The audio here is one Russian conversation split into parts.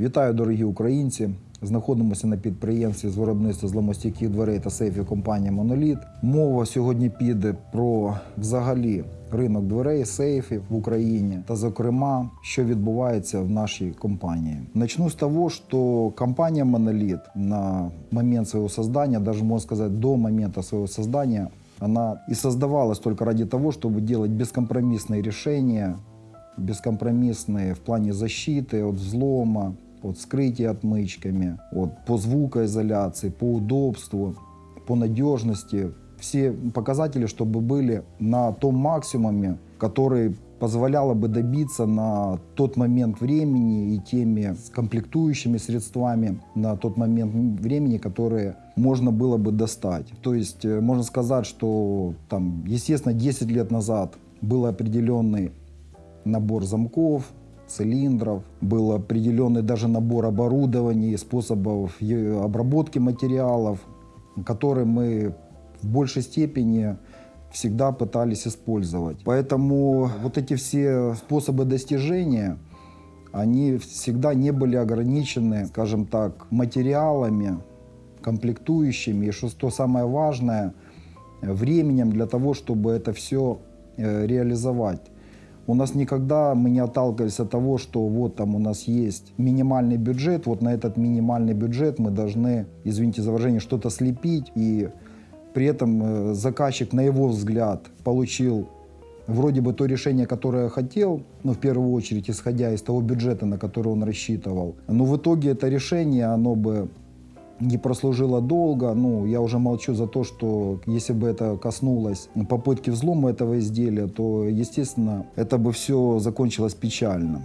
Вітаю, дорогі українці! Знаходимося на підприємстві з виробництва зломостійких дверей та сейфів компанії Моноліт. Мова сьогодні піде про взагалі ринок дверей, сейфів в Україні та, зокрема, що відбувається в нашій компанії. Начну з того, що компанія Моноліт на момент своего создания, даже можно сказать до момента своего создания, она и создавалась только ради того, чтобы делать бескомпромиссные решения, бескомпромиссные в плане защиты от взлома, от скрытия отмычками, от, по звукоизоляции, по удобству, по надежности. Все показатели, чтобы были на том максимуме, который позволяло бы добиться на тот момент времени и теми комплектующими средствами на тот момент времени, которые можно было бы достать. То есть можно сказать, что там, естественно, 10 лет назад был определенный набор замков, цилиндров, был определенный даже набор оборудования и способов обработки материалов, которые мы в большей степени всегда пытались использовать. Поэтому вот эти все способы достижения, они всегда не были ограничены, скажем так, материалами, комплектующими, и что, самое важное, временем для того, чтобы это все э, реализовать. У нас никогда мы не отталкивались от того, что вот там у нас есть минимальный бюджет, вот на этот минимальный бюджет мы должны, извините за выражение, что-то слепить, и при этом э, заказчик, на его взгляд, получил вроде бы то решение, которое хотел, ну, в первую очередь, исходя из того бюджета, на который он рассчитывал. Но в итоге это решение, оно бы не прослужило долго. Ну, я уже молчу за то, что если бы это коснулось попытки взлома этого изделия, то, естественно, это бы все закончилось печально.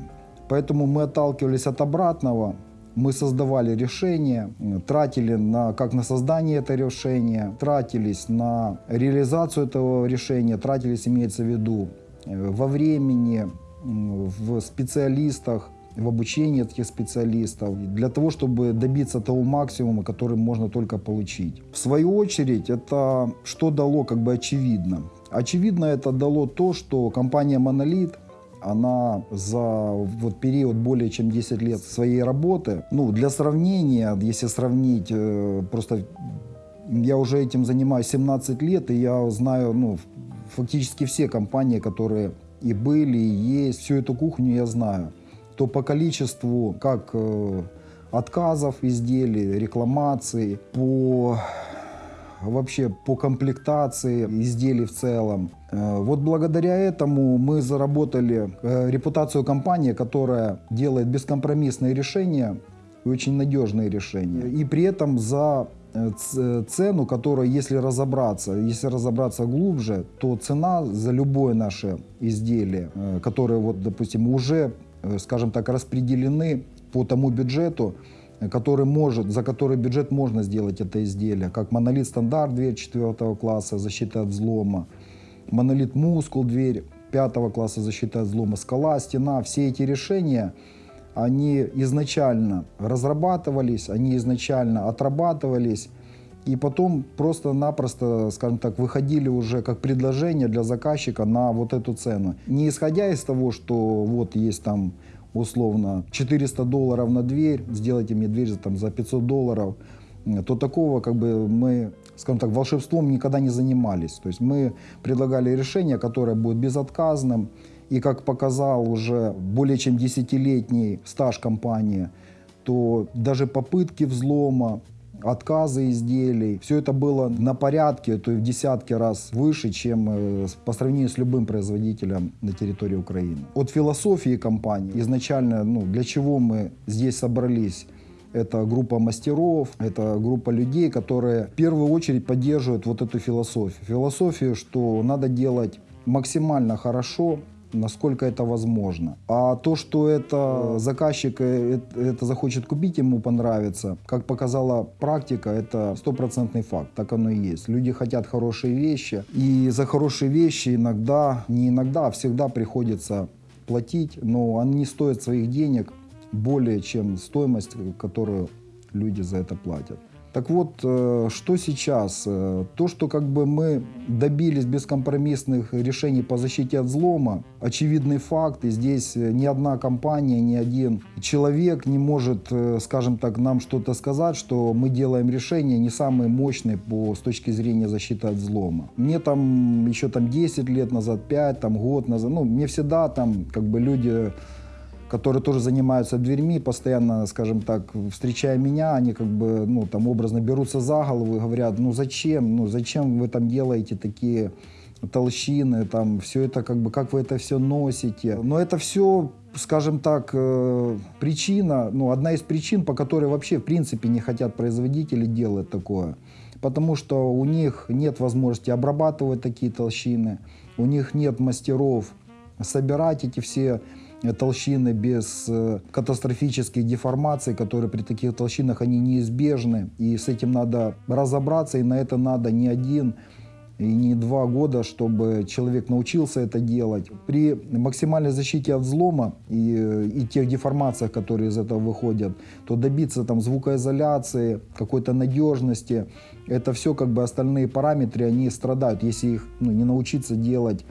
Поэтому мы отталкивались от обратного, мы создавали решения, тратили на, как на создание этого решения, тратились на реализацию этого решения, тратились, имеется в виду, э, во времени, в специалистах, в обучении этих специалистов, для того, чтобы добиться того максимума, который можно только получить. В свою очередь, это что дало, как бы очевидно. Очевидно это дало то, что компания «Монолит» она за вот период более чем 10 лет своей работы, ну, для сравнения, если сравнить, э, просто я уже этим занимаюсь 17 лет, и я знаю, ну, фактически все компании, которые и были, и есть, всю эту кухню я знаю, то по количеству как э, отказов изделий, рекламаций, по вообще по комплектации изделий в целом. Э, Вот благодаря этому мы заработали э, репутацию компании, которая делает бескомпромиссные решения и очень надежные решения. И при этом за цену, которая, если разобраться, если разобраться глубже, то цена за любое наше изделие, которое, вот, допустим, уже, скажем так, распределены по тому бюджету, э, который может, за который бюджет можно сделать это изделие, как монолит стандарт дверь 4 класса, защита от взлома, монолит мускул дверь 5 класса защита от взлома, скала, стена, все эти решения, они изначально разрабатывались, они изначально отрабатывались, и потом просто-напросто, скажем так, выходили уже как предложение для заказчика на вот эту цену. Не исходя из того, что вот есть там условно 400 долларов на дверь, сделайте мне дверь там, за 500 долларов, то такого как бы мы, скажем так, волшебством никогда не занимались. То есть мы предлагали решение, которое будет безотказным, и как показал уже более чем десятилетний стаж компании, то даже попытки взлома, отказы изделий, все это было на порядке, то есть в десятки раз выше, чем э, по сравнению с любым производителем на территории Украины. От философии компании изначально, ну, для чего мы здесь собрались, это группа мастеров, это группа людей, которые в первую очередь поддерживают вот эту философию. Философию, что надо делать максимально хорошо, насколько это возможно. А то, что это заказчик э, э, это захочет купить, ему понравится, как показала практика, это стопроцентный факт. Так оно и есть. Люди хотят хорошие вещи, и за хорошие вещи иногда, не иногда, а всегда приходится платить, но они стоят своих денег более чем стоимость, которую люди за это платят. Так вот, э, что сейчас? Э, то, что как бы мы добились бескомпромиссных решений по защите от взлома, очевидный факт, и здесь э, ни одна компания, ни один человек не может, скажем так, нам что-то сказать, что мы делаем решения не самые мощные по, с точки зрения защиты от взлома. Мне там еще там 10 лет назад, 5, там год назад, ну, мне всегда там как бы люди которые тоже занимаются дверьми, постоянно, скажем так, встречая меня, они как бы, ну, там образно берутся за голову и говорят, ну, зачем, ну, зачем вы там делаете такие толщины, там, все это как бы, как вы это все носите. Но это все, скажем так, э, причина, ну, одна из причин, по которой вообще, в принципе, не хотят производители делать такое. Потому что у них нет возможности обрабатывать такие толщины, у них нет мастеров собирать эти все толщины без э, катастрофических деформаций, которые при таких толщинах они неизбежны. И с этим надо разобраться, и на это надо не один и не два года, чтобы человек научился это делать. При максимальной защите от взлома и, э, и тех деформациях, которые из этого выходят, то добиться там звукоизоляции, какой-то надежности, это все как бы остальные параметры, они страдают, если их ну, не научиться делать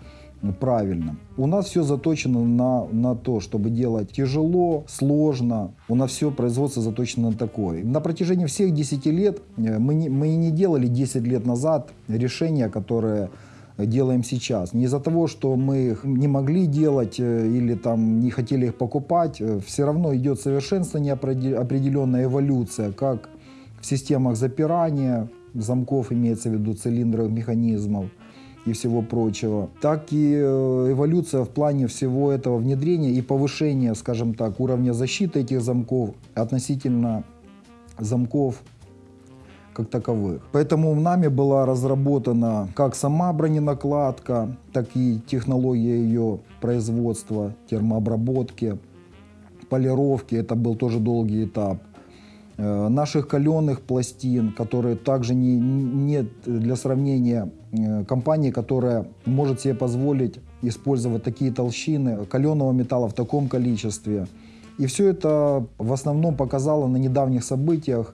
правильно. У нас все заточено на, на то, чтобы делать тяжело, сложно. У нас все производство заточено на такое. На протяжении всех 10 лет э, мы не, мы не делали 10 лет назад решения, которые делаем сейчас. Не из-за того, что мы их не могли делать э, или там не хотели их покупать, э, все равно идет совершенствование, определенная эволюция, как в системах запирания замков, имеется в виду цилиндров, механизмов, и всего прочего, так и э, эволюция в плане всего этого внедрения и повышения, скажем так, уровня защиты этих замков относительно замков как таковых. Поэтому нами была разработана как сама броненакладка, так и технология ее производства, термообработки, полировки. Это был тоже долгий этап. Э, наших каленых пластин, которые также не, нет для сравнения э, компании, которая может себе позволить использовать такие толщины каленого металла в таком количестве. И все это в основном показало на недавних событиях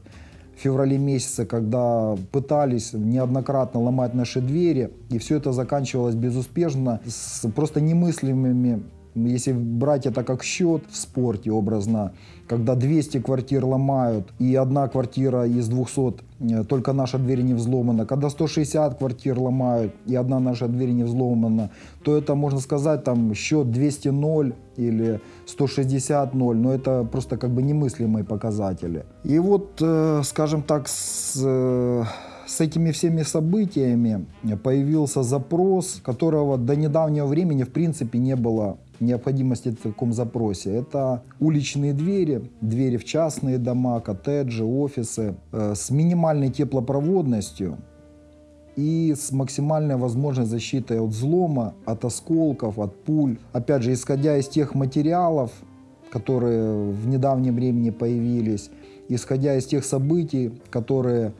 в феврале месяце, когда пытались неоднократно ломать наши двери, и все это заканчивалось безуспешно, с просто немыслимыми если брать это как счет в спорте образно, когда 200 квартир ломают, и одна квартира из 200, э, только наша дверь не взломана, когда 160 квартир ломают, и одна наша дверь не взломана, то это, можно сказать, там счет 200-0 или 160-0, но это просто как бы немыслимые показатели. И вот, э, скажем так, с э, с этими всеми событиями появился запрос, которого до недавнего времени в принципе не было необходимости в таком запросе. Это уличные двери, двери в частные дома, коттеджи, офисы э, с минимальной теплопроводностью и с максимальной возможной защитой от взлома, от осколков, от пуль. Опять же, исходя из тех материалов, которые в недавнем времени появились, исходя из тех событий, которые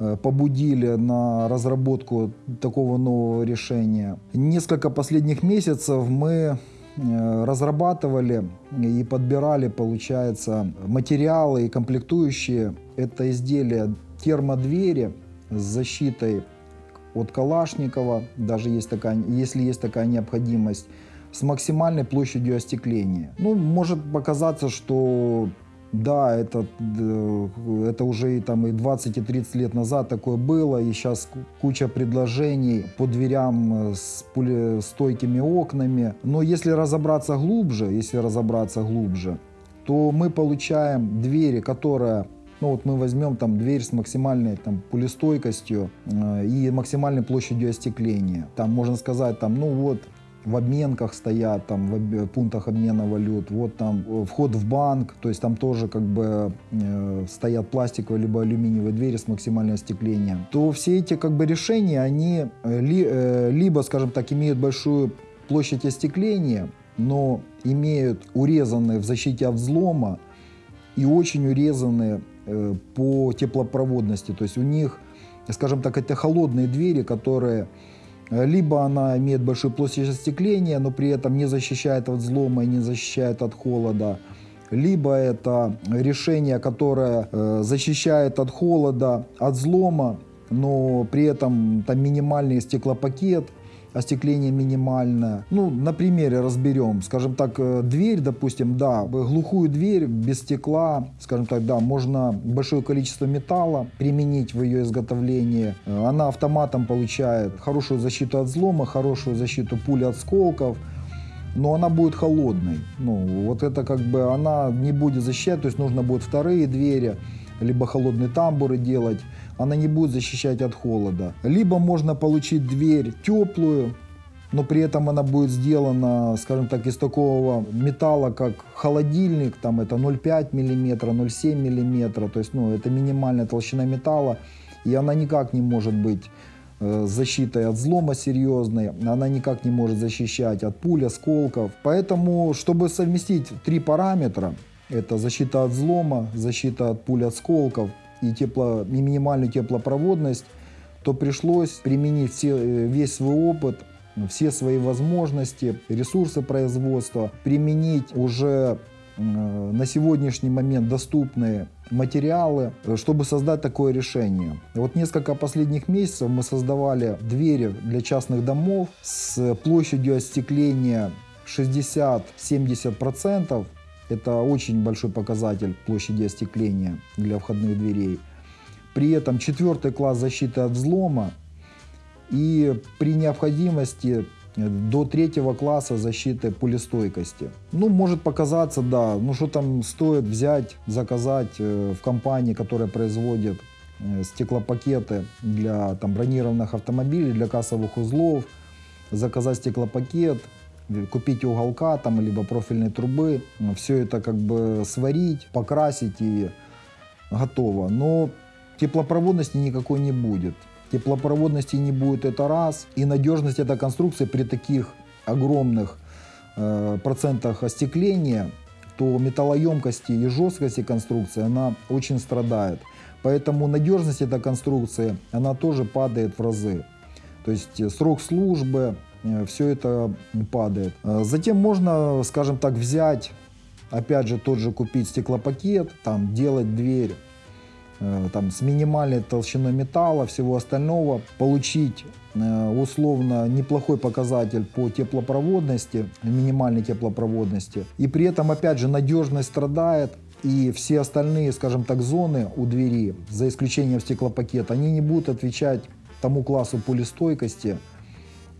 Э, побудили на разработку такого нового решения. Несколько последних месяцев мы разрабатывали и подбирали, получается, материалы и комплектующие. Это изделия термодвери с защитой от Калашникова, даже есть такая, если есть такая необходимость, с максимальной площадью остекления. Ну, может показаться, что да, это, это уже и, там, и 20, и 30 лет назад такое было, и сейчас куча предложений по дверям э, с стойкими окнами. Но если разобраться глубже, если разобраться глубже, то мы получаем двери, которые ну вот мы возьмем там дверь с максимальной там пулестойкостью э, и максимальной площадью остекления. Там можно сказать там, ну вот в обменках стоят, там, в пунктах обмена валют, вот там э, вход в банк, то есть там тоже как бы э, стоят пластиковые либо алюминиевые двери с максимальным остеклением, то все эти как бы решения, они э, ли, э, либо, скажем так, имеют большую площадь остекления, но имеют урезанные в защите от взлома и очень урезанные э, по теплопроводности, то есть у них, скажем так, это холодные двери, которые либо она имеет большую площадь остекления, но при этом не защищает от взлома и не защищает от холода. либо это решение, которое э, защищает от холода, от взлома, но при этом там минимальный стеклопакет, остекление минимальное. Ну, на примере разберем. Скажем так, э, дверь, допустим, да, глухую дверь без стекла, скажем так, да, можно большое количество металла применить в ее изготовлении. Э, Она автоматом получает хорошую защиту от взлома, хорошую защиту пули от осколков, но она будет холодной. Ну, вот это как бы она не будет защищать, то есть нужно будет вторые двери, либо холодные тамбуры делать, она не будет защищать от холода. Либо можно получить дверь теплую, но при этом она будет сделана, скажем так, из такого металла, как холодильник, там это 0,5 мм, 0,7 мм, то есть ну, это минимальная толщина металла, и она никак не может быть э, защитой от взлома серьезной, она никак не может защищать от пуль, осколков. Поэтому, чтобы совместить три параметра, это защита от взлома, защита от пуль, осколков и, тепло, и минимальную теплопроводность, то пришлось применить все, э, весь свой опыт, все свои возможности, ресурсы производства, применить уже э, на сегодняшний момент доступные материалы, э, чтобы создать такое решение. Вот несколько последних месяцев мы создавали двери для частных домов с площадью остекления 60-70%. Это очень большой показатель площади остекления для входных дверей. При этом четвертый класс защиты от взлома и при необходимости э, до третьего класса защиты пулестойкости. Ну, может показаться, да, ну что там стоит взять, заказать э, в компании, которая производит э, стеклопакеты для там, бронированных автомобилей, для кассовых узлов, заказать стеклопакет, купить уголка там, либо профильной трубы, все это как бы сварить, покрасить и готово. Но теплопроводности никакой не будет. Теплопроводности не будет это раз. И надежность этой конструкции при таких огромных э, процентах остекления, то металлоемкости и жесткости конструкции она очень страдает. Поэтому надежность этой конструкции, она тоже падает в разы. То есть срок службы, все это падает. Э, затем можно, скажем так, взять, опять же, тот же купить стеклопакет, там, делать дверь Э, там, с минимальной толщиной металла, всего остального, получить э, условно неплохой показатель по теплопроводности, минимальной теплопроводности. И при этом, опять же, надежность страдает, и все остальные, скажем так, зоны у двери, за исключением стеклопакета, они не будут отвечать тому классу пулестойкости.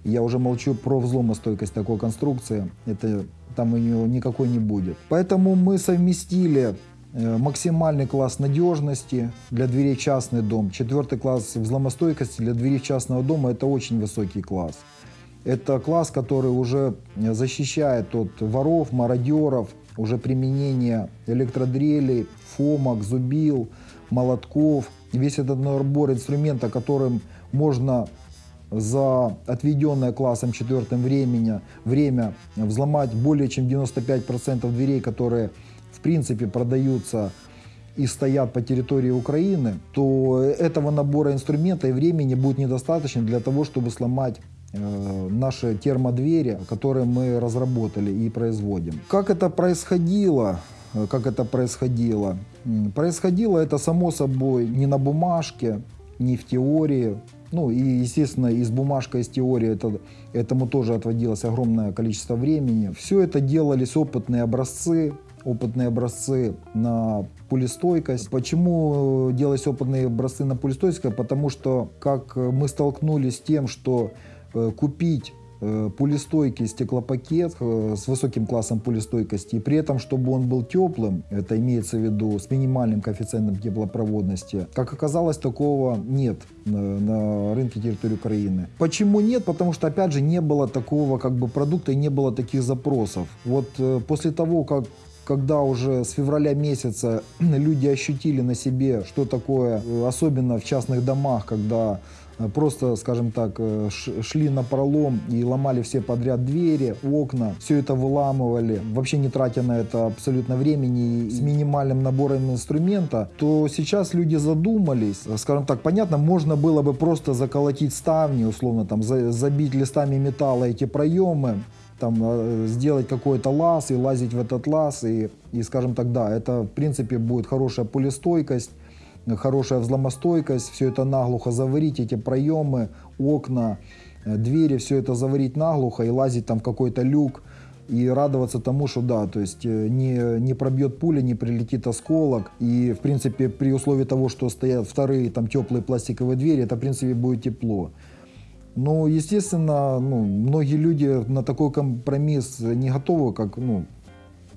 Я уже молчу про взломостойкость такой конструкции. Это там у нее никакой не будет. Поэтому мы совместили Э, максимальный класс надежности для дверей частный дом, четвертый класс взломостойкости для дверей частного дома – это очень высокий класс. Это класс, который уже защищает от воров, мародеров, уже применение электродрелей, фомок, зубил, молотков. Весь этот набор инструмента, которым можно за отведенное классом четвертым времени, время взломать более чем 95% дверей, которые в принципе продаются и стоят по территории Украины, то этого набора инструмента и времени будет недостаточно для того, чтобы сломать э, наши термодвери, которые мы разработали и производим. Как это происходило? Как это происходило? Происходило это само собой не на бумажке, не в теории. Ну и, естественно, из бумажка, из теории это, этому тоже отводилось огромное количество времени. Все это делались опытные образцы, опытные образцы на пулестойкость. Почему делать опытные образцы на пулестойкость? Потому что как мы столкнулись с тем, что э, купить э, пулестойкий стеклопакет э, с высоким классом пулестойкости, и при этом, чтобы он был теплым, это имеется в виду с минимальным коэффициентом теплопроводности, как оказалось, такого нет на, рынке территории Украины. Почему нет? Потому что, опять же, не было такого как бы продукта и не было таких запросов. Вот после того, как когда уже с февраля месяца люди ощутили на себе, что такое, особенно в частных домах, когда э, просто, скажем так, э, шли на пролом и ломали все подряд двери, окна, все это выламывали, вообще не тратя на это абсолютно времени и с минимальным набором инструмента, то сейчас люди задумались, скажем так, понятно, можно было бы просто заколотить ставни, условно там забить листами металла эти проемы, там, э, сделать какой-то лаз и лазить в этот лаз. И, и, скажем так, да, это, в принципе, будет хорошая пулестойкость, хорошая взломостойкость. Все это наглухо заварить, эти проемы, окна, э, двери, все это заварить наглухо и лазить там в какой-то люк и радоваться тому, что да, то есть э, не, не пробьет пуля, не прилетит осколок. И, в принципе, при условии того, что стоят вторые там теплые пластиковые двери, это, в принципе, будет тепло. Но, естественно, ну, многие люди на такой компромисс не готовы, как, ну,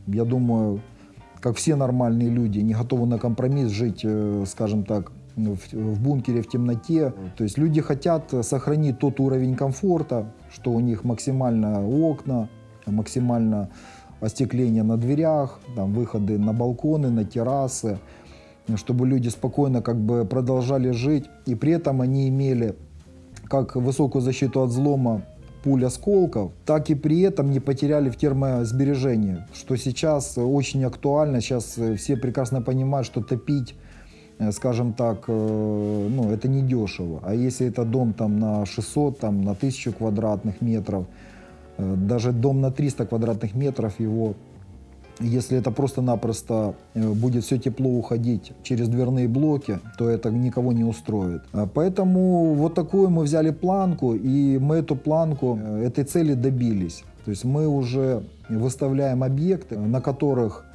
я думаю, как все нормальные люди, не готовы на компромисс жить, э, скажем так, в, в бункере в темноте. То есть люди хотят сохранить тот уровень комфорта, что у них максимально окна, максимально остекление на дверях, там, выходы на балконы, на террасы, чтобы люди спокойно как бы продолжали жить. И при этом они имели как высокую защиту от взлома пуль осколков, так и при этом не потеряли в термосбережении, что сейчас очень актуально. Сейчас все прекрасно понимают, что топить э, скажем так, э, ну, это не дешево. А если это дом там на 600, там, на 1000 квадратных метров, э, даже дом на 300 квадратных метров, его если это просто-напросто э, будет все тепло уходить через дверные блоки, то это никого не устроит. А поэтому вот такую мы взяли планку, и мы эту планку, э, этой цели добились. То есть мы уже выставляем объекты, на которых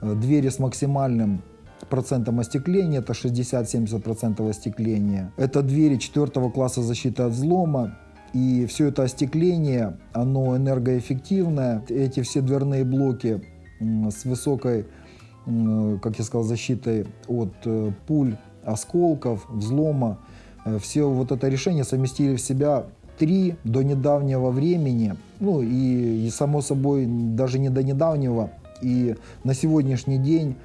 э, двери с максимальным процентом остекления, это 60-70% остекления. Это двери четвертого класса защиты от взлома, и все это остекление, оно энергоэффективное. Эти все дверные блоки с высокой, как я сказал, защитой от э, пуль, осколков, взлома. Э, все вот это решение совместили в себя три до недавнего времени, ну и, и само собой даже не до недавнего, и на сегодняшний день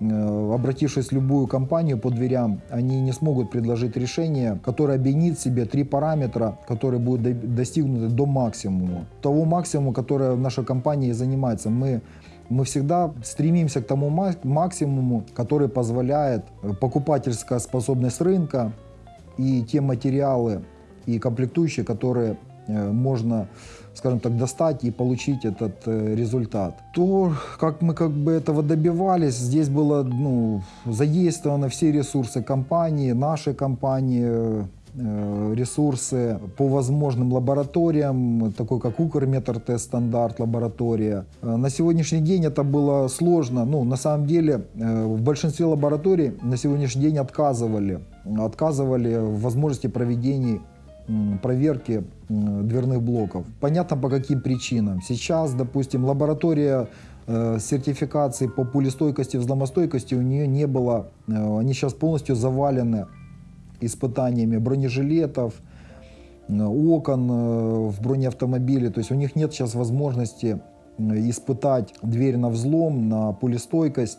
э, обратившись в любую компанию по дверям, они не смогут предложить решение, которое объединит себе три параметра, которые будут достигнуты до максимума. Того максимума, которое наша компания занимается. Мы мы всегда стремимся к тому максимуму, который позволяет э, покупательская способность рынка и те материалы и комплектующие, которые э, можно, скажем так, достать и получить этот э, результат. То, как мы как бы этого добивались, здесь было ну, задействованы все ресурсы компании, нашей компании, ресурсы по возможным лабораториям, такой как Укрметр тест стандарт лаборатория. Э, на сегодняшний день это было сложно. Ну, на самом деле, э, в большинстве лабораторий на сегодняшний день отказывали. Отказывали в возможности проведения проверки дверных блоков. Понятно по каким причинам. Сейчас, допустим, лаборатория сертификации по пулестойкости, взломостойкости у нее не было. Они сейчас полностью завалены испытаниями бронежилетов, э, окон э, в бронеавтомобиле. То есть у них нет сейчас возможности э, испытать дверь на взлом, на пулестойкость.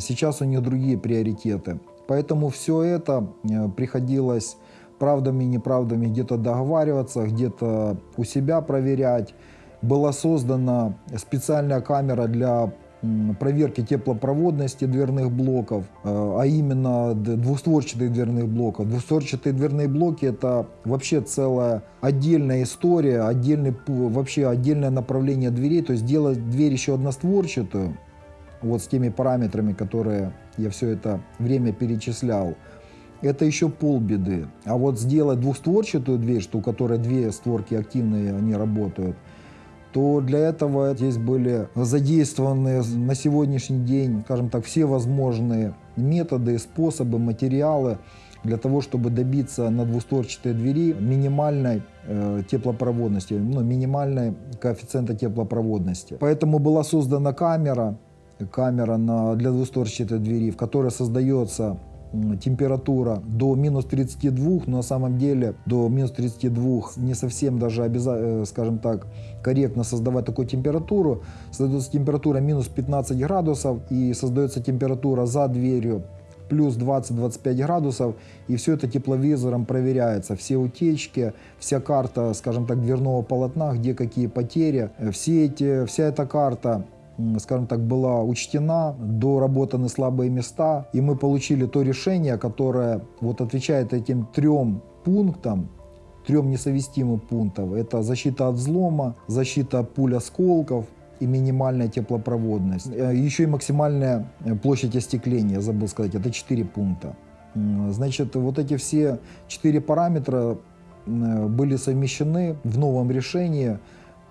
Сейчас у них другие приоритеты. Поэтому все это приходилось правдами и неправдами где-то договариваться, где-то у себя проверять. Была создана специальная камера для проверки теплопроводности дверных блоков, э, а именно двустворчатых дверных блоков. Двустворчатые дверные блоки это вообще целая отдельная история, отдельный, вообще отдельное направление дверей, то есть делать дверь еще одностворчатую, вот с теми параметрами, которые я все это время перечислял, это еще полбеды. А вот сделать двухстворчатую дверь, что у которой две створки активные, они работают, то для этого здесь были задействованы на сегодняшний день, скажем так, все возможные методы, способы, материалы для того, чтобы добиться на двустворчатой двери минимальной э, теплопроводности, ну, минимальной коэффициента теплопроводности. Поэтому была создана камера, камера на, для двустворчатой двери, в которой создается температура до минус 32, но на самом деле до минус 32 не совсем даже обязательно, э, скажем так, корректно создавать такую температуру. Создается температура минус 15 градусов и создается температура за дверью плюс 20-25 градусов, и все это тепловизором проверяется. Все утечки, вся карта, скажем так, дверного полотна, где какие потери, э, все эти, вся эта карта скажем так, была учтена, доработаны слабые места, и мы получили то решение, которое вот отвечает этим трем пунктам, трем несовместимым пунктам. Это защита от взлома, защита от пуль осколков и минимальная теплопроводность. Э, Еще и максимальная э, площадь остекления, забыл сказать, это 4 пункта. Значит, вот эти все четыре параметра э, были совмещены в новом решении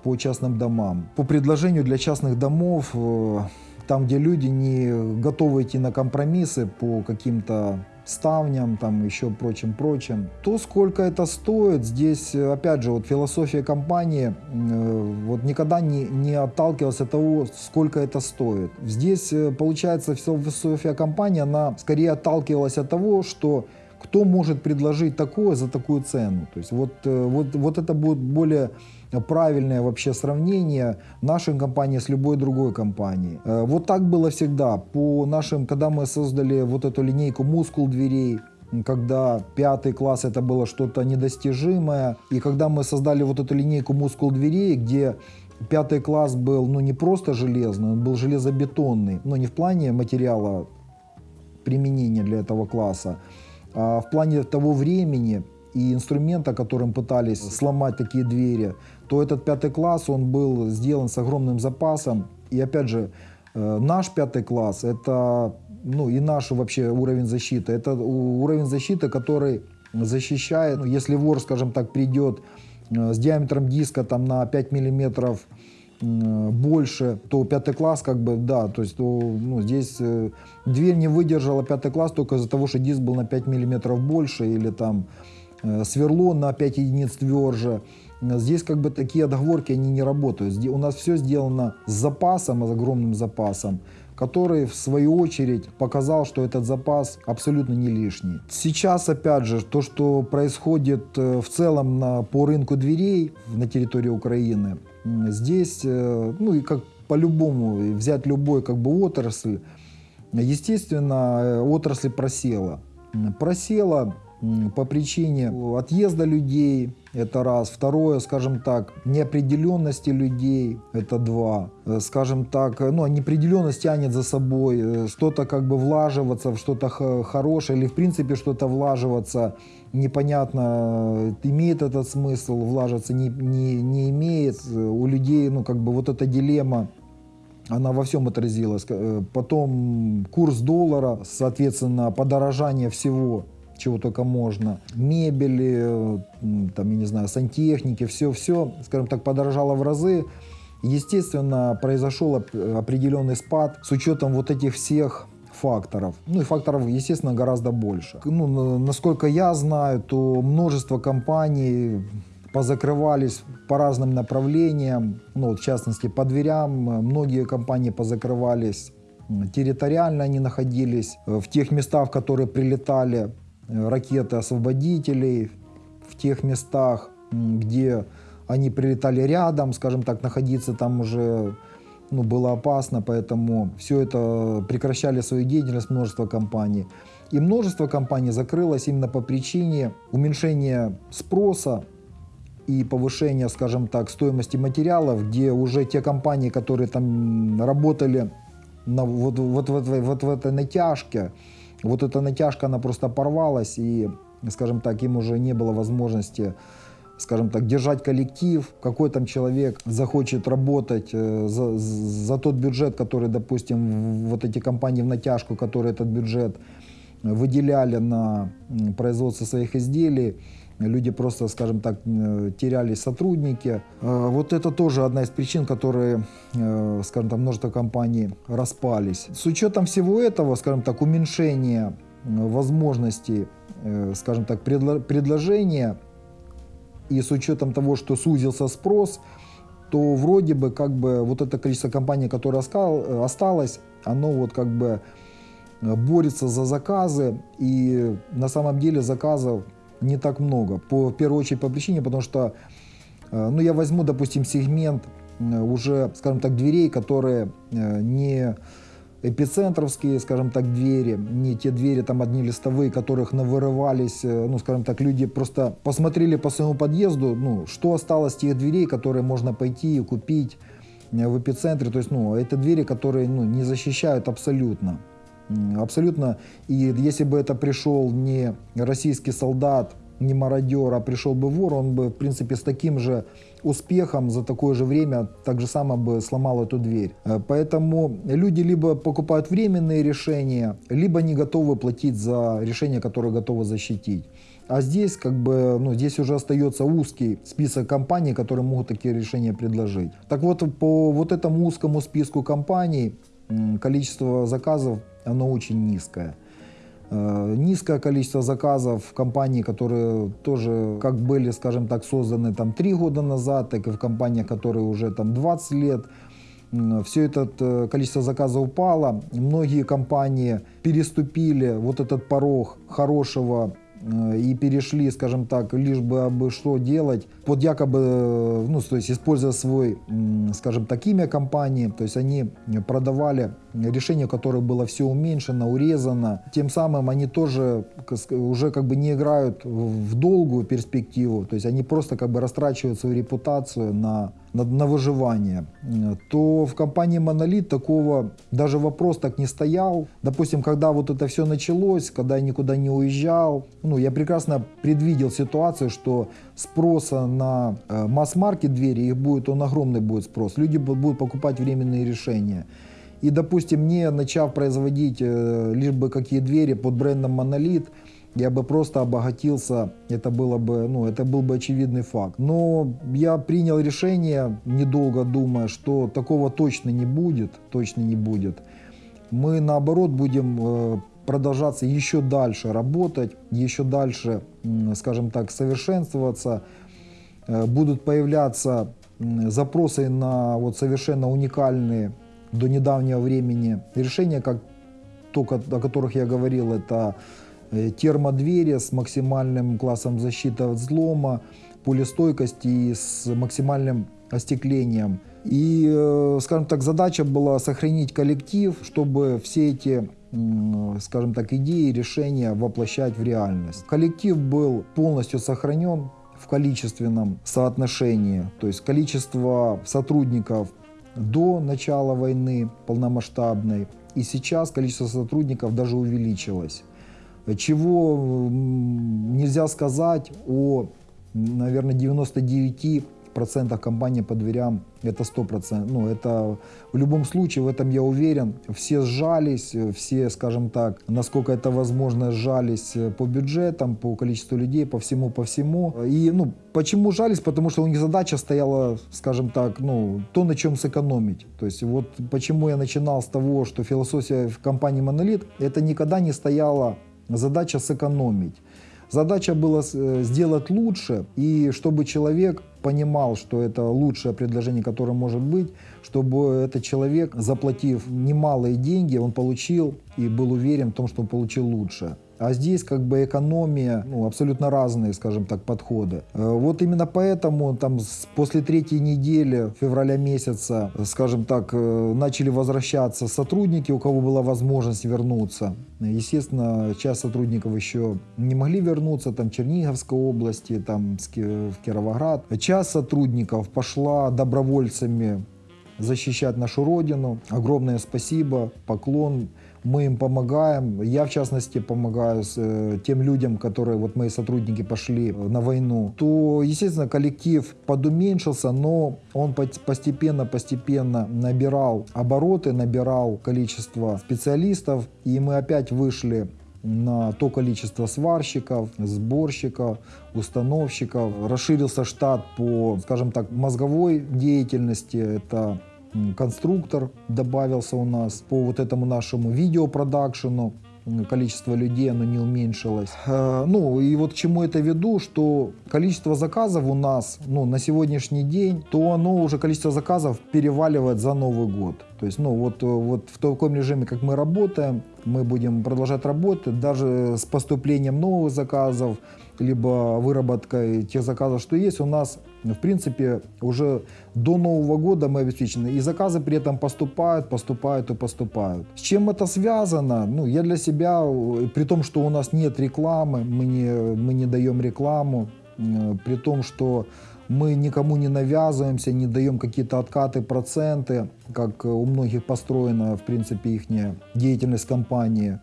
по частным домам. По предложению для частных домов, э, там, где люди не готовы идти на компромиссы по каким-то ставням, там еще прочим-прочим, то сколько это стоит, здесь, опять же, вот философия компании э, вот никогда не, не отталкивалась от того, сколько это стоит. Здесь, э, получается, философия компании, она скорее отталкивалась от того, что кто может предложить такое за такую цену. То есть вот, вот, вот это будет более правильное вообще сравнение нашей компании с любой другой компанией. Э, Вот так было всегда. По нашим, когда мы создали вот эту линейку мускул дверей, когда пятый класс это было что-то недостижимое, и когда мы создали вот эту линейку мускул дверей, где пятый класс был ну не просто железный, он был железобетонный, но не в плане материала применения для этого класса, а в плане того времени и инструмента, которым пытались сломать такие двери, то этот пятый класс, он был сделан с огромным запасом. И опять же, э, наш пятый класс, это, ну и наш вообще уровень защиты, это уровень защиты, который защищает, ну, если вор, скажем так, придет э, с диаметром диска там на 5 миллиметров больше, то пятый класс как бы, да, то есть то, ну, здесь э, дверь не выдержала пятый класс только из-за того, что диск был на 5 миллиметров больше или там сверло на 5 единиц тверже. Здесь как бы такие отговорки, они не работают. У нас все сделано с запасом, с огромным запасом, который в свою очередь показал, что этот запас абсолютно не лишний. Сейчас, опять же, то, что происходит э, в целом на, по рынку дверей на территории Украины, здесь, э, ну и как по-любому, взять любой как бы отрасль, естественно, э, отрасль просела. Просела по причине отъезда людей, это раз. Второе, скажем так, неопределенности людей, это два. Э, Скажем так, э, ну, неопределенность тянет за собой э, что-то как бы влаживаться в что-то хорошее или в принципе что-то влаживаться непонятно, имеет этот смысл, влаживаться не, не, не имеет. У людей, ну, как бы вот эта дилемма она во всем отразилась. Потом курс доллара, соответственно, подорожание всего, чего только можно. Мебели, там, я не знаю, сантехники, все-все, скажем так, подорожало в разы. Естественно, произошел оп- определенный спад с учетом вот этих всех факторов. Ну и факторов, естественно, гораздо больше. Ну, на- насколько я знаю, то множество компаний позакрывались по разным направлениям, ну, вот в частности, по дверям. Многие компании позакрывались территориально, они находились э, в тех местах, в которые прилетали ракеты освободителей, в тех местах, где они прилетали рядом, скажем так, находиться там уже ну, было опасно, поэтому все это прекращали свою деятельность множество компаний. И множество компаний закрылось именно по причине уменьшения спроса и повышения, скажем так, стоимости материалов, где уже те компании, которые там работали на, вот, вот, вот, вот в этой натяжке, вот эта натяжка, она просто порвалась, и, скажем так, им уже не было возможности скажем так, держать коллектив, какой там человек захочет работать э, за, за тот бюджет, который, допустим, вот эти компании в натяжку, которые этот бюджет выделяли на производство своих изделий, люди просто, скажем так, э, теряли сотрудники. Э, Вот это тоже одна из причин, которые, э, скажем так, множество компаний распались. С учетом всего этого, скажем так, уменьшения э, возможностей, скажем так, предло- предложения и с учетом того, что сузился спрос, то вроде бы как бы вот это количество компаний, которое осталось, оно вот как бы борется за заказы, и на самом деле заказов не так много. По, в первую очередь по причине, потому что, э, ну я возьму, допустим, сегмент э, уже, скажем так, дверей, которые э, не эпицентровские, скажем так, двери, не те двери там одни листовые, которых навырывались, ну, скажем так, люди просто посмотрели по своему подъезду, ну, что осталось тех дверей, которые можно пойти и купить в эпицентре, то есть, ну, это двери, которые, ну, не защищают абсолютно. Абсолютно. И если бы это пришел не российский солдат не мародер, а пришел бы вор, он бы, в принципе, с таким же успехом за такое же время так же само бы сломал эту дверь. Э, поэтому люди либо покупают временные решения, либо не готовы платить за решение, которое готовы защитить. А здесь как бы, ну, здесь уже остается узкий список компаний, которые могут такие решения предложить. Так вот, по вот этому узкому списку компаний количество заказов, оно очень низкое. Э, низкое количество заказов в компании, которые тоже как были, скажем так, созданы там три года назад, так и в компаниях, которые уже там 20 лет. Все это э, количество заказов упало. Многие компании переступили вот этот порог хорошего и перешли, скажем так, лишь бы абы что делать, под якобы, э, ну, то есть используя свой, скажем так, имя компании, то есть они продавали решение, которое было все уменьшено, урезано, тем самым они тоже уже как бы не играют в долгую перспективу, то есть они просто как бы растрачивают свою репутацию на на, на выживание, то в компании Монолит такого даже вопрос так не стоял. Допустим, когда вот это все началось, когда я никуда не уезжал, ну, я прекрасно предвидел ситуацию, что спроса на э, масс-маркет двери, их будет, он огромный будет спрос. Люди будут покупать временные решения. И, допустим, не начав производить э, лишь бы какие двери под брендом Монолит, я бы просто обогатился, это, было бы, ну, это был бы очевидный факт. Но я принял решение, недолго думая, что такого точно не будет, точно не будет. Мы наоборот будем э, продолжаться еще дальше работать, еще дальше, скажем так, совершенствоваться. Э, будут появляться запросы на вот совершенно уникальные до недавнего времени решения, как то, о которых я говорил, это термодвери с максимальным классом защиты от взлома, пулестойкости и с максимальным остеклением. И, э, скажем так, задача была сохранить коллектив, чтобы все эти, скажем так, идеи, решения воплощать в реальность. Коллектив был полностью сохранен в количественном соотношении, то есть количество сотрудников до начала войны полномасштабной, и сейчас количество сотрудников даже увеличилось чего нельзя сказать о, наверное, 99 процентах компании по дверям это 100%. Ну, это в любом случае, в этом я уверен, все сжались, все, скажем так, насколько это возможно, сжались по бюджетам, по количеству людей, по всему, по всему. И, ну, почему жались? Потому что у них задача стояла, скажем так, ну, то, на чем сэкономить. То есть вот почему я начинал с того, что философия в компании Monolith, это никогда не стояла Задача сэкономить. Задача была э, сделать лучше, и чтобы человек понимал, что это лучшее предложение, которое может быть, чтобы этот человек, заплатив немалые деньги, он получил и был уверен в том, что он получил лучшее. А здесь как бы экономия, ну, абсолютно разные, скажем так, подходы. Э, вот именно поэтому там после третьей недели февраля месяца, скажем так, э, начали возвращаться сотрудники, у кого была возможность вернуться. Естественно, часть сотрудников еще не могли вернуться, там Черниговской области, там в Кировоград. Часть сотрудников пошла добровольцами защищать нашу родину. Огромное спасибо, поклон мы им помогаем. Я, в частности, помогаю с, э, тем людям, которые, вот мои сотрудники пошли на войну, то, естественно, коллектив подуменьшился, но он постепенно-постепенно набирал обороты, набирал количество специалистов, и мы опять вышли на то количество сварщиков, сборщиков, установщиков. Расширился штат по, скажем так, мозговой деятельности. Это конструктор добавился у нас по вот этому нашему видеопродакшену количество людей оно не уменьшилось. Э, ну и вот к чему это веду, что количество заказов у нас ну, на сегодняшний день, то оно уже количество заказов переваливает за Новый год. То есть, ну вот, вот в таком режиме, как мы работаем, мы будем продолжать работать, даже с поступлением новых заказов, либо выработкой тех заказов, что есть, у нас, в принципе, уже до Нового года мы обеспечены. И заказы при этом поступают, поступают и поступают. С чем это связано? Ну, я для себя, при том, что у нас нет рекламы, мы не, мы не даем рекламу, при том, что мы никому не навязываемся, не даем какие-то откаты, проценты, как у многих построена, в принципе, их деятельность компании.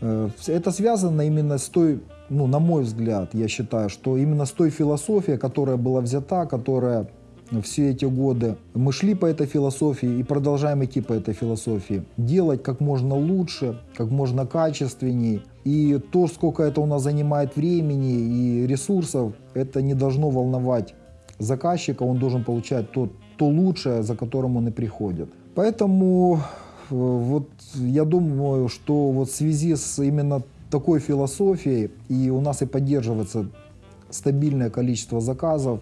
Э, это связано именно с той ну, на мой взгляд, я считаю, что именно с той философией, которая была взята, которая все эти годы мы шли по этой философии и продолжаем идти по этой философии. Делать как можно лучше, как можно качественней. И то, сколько это у нас занимает времени и ресурсов, это не должно волновать заказчика. Он должен получать то, то лучшее, за которым он и приходит. Поэтому э, вот я думаю, что вот в связи с именно такой философией и у нас и поддерживается стабильное количество заказов,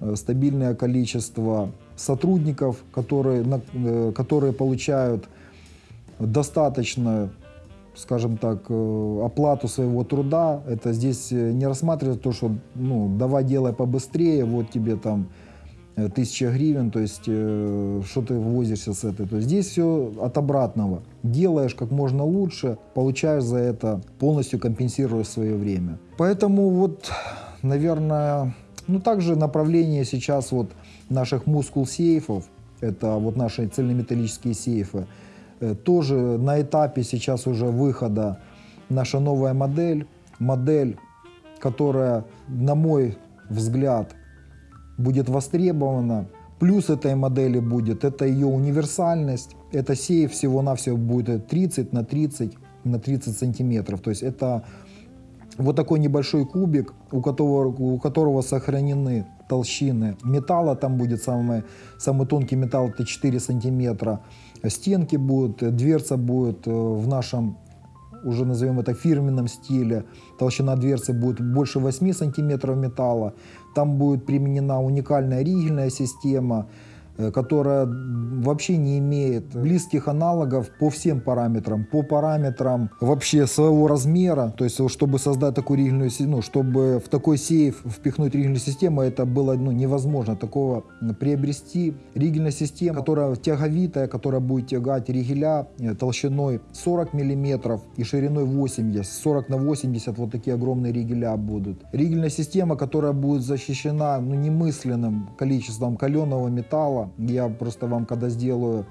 Э, стабильное количество сотрудников, которые, э, которые получают достаточно, скажем так, э, оплату своего труда. Это здесь не рассматривается то, что ну, давай делай побыстрее, вот тебе там тысяча гривен, то есть что ты возишься с этой. То есть здесь все от обратного. Делаешь как можно лучше, получаешь за это, полностью компенсируешь свое время. Поэтому вот, наверное, ну, также направление сейчас вот наших мускул-сейфов, это вот наши цельнометаллические сейфы, э, тоже на этапе сейчас уже выхода наша новая модель, модель, которая, на мой взгляд, будет востребована. Плюс этой модели будет, это ее универсальность, это сейф всего-навсего будет 30 на 30 на 30 сантиметров, то есть это вот такой небольшой кубик, у которого, у которого сохранены толщины металла, там будет самый, самый тонкий металл, это 4 сантиметра, стенки будут, дверца будет э, в нашем, уже назовем это фирменном стиле, толщина дверцы будет больше 8 сантиметров металла, там будет применена уникальная ригельная система, которая вообще не имеет близких аналогов по всем параметрам. По параметрам вообще своего размера, то есть чтобы создать такую ригельную ну, чтобы в такой сейф впихнуть ригельную систему, это было ну, невозможно. Такого приобрести ригельная система, которая тяговитая, которая будет тягать ригеля э, толщиной 40 мм и шириной 80, 40 на 80 вот такие огромные ригеля будут. Ригельная система, которая будет защищена ну, немысленным количеством каленого металла, я просто вам, когда сделаю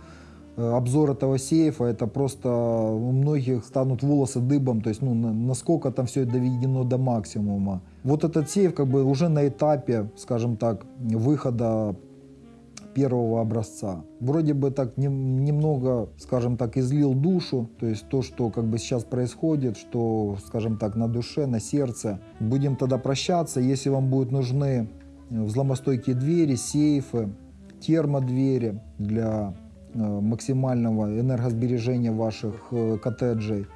э, обзор этого сейфа, это просто у многих станут волосы дыбом, то есть ну, насколько там все доведено до максимума. Вот этот сейф как бы уже на этапе, скажем так, выхода первого образца. Вроде бы так не, немного, скажем так, излил душу, то есть то, что как бы сейчас происходит, что, скажем так, на душе, на сердце. Будем тогда прощаться, если вам будут нужны взломостойкие двери, сейфы, термодвери для э, максимального энергосбережения ваших э, коттеджей,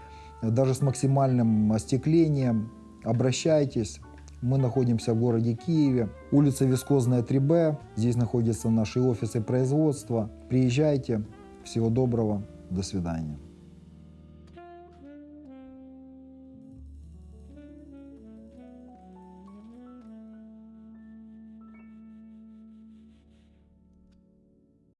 даже с максимальным остеклением. Обращайтесь. Мы находимся в городе Киеве, улица Вискозная 3Б. Здесь находятся наши офисы производства. Приезжайте. Всего доброго. До свидания.